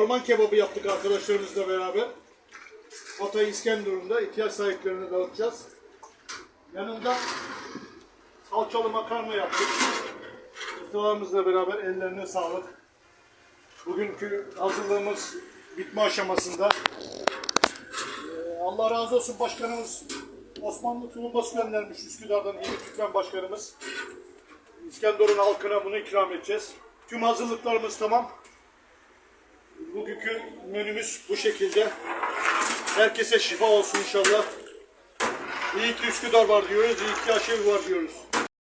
orman kebabı yaptık arkadaşlarımızla beraber. Hatay İskenderun'da ihtiyaç sahiplerine dağıtacağız. Yanında salçalı makarna yaptık. Ustalarımızla beraber ellerine sağlık. Bugünkü hazırlığımız bitme aşamasında. Ee, Allah razı olsun başkanımız Osmanlı tulumbası göndermiş Üsküdar'dan yeni Türkmen başkanımız. İskenderun halkına bunu ikram edeceğiz. Tüm hazırlıklarımız tamam. Bugünkü menümüz bu şekilde. Herkese şifa olsun inşallah. İyi ki Üsküdar var diyoruz, iyi ki aşevi var diyoruz.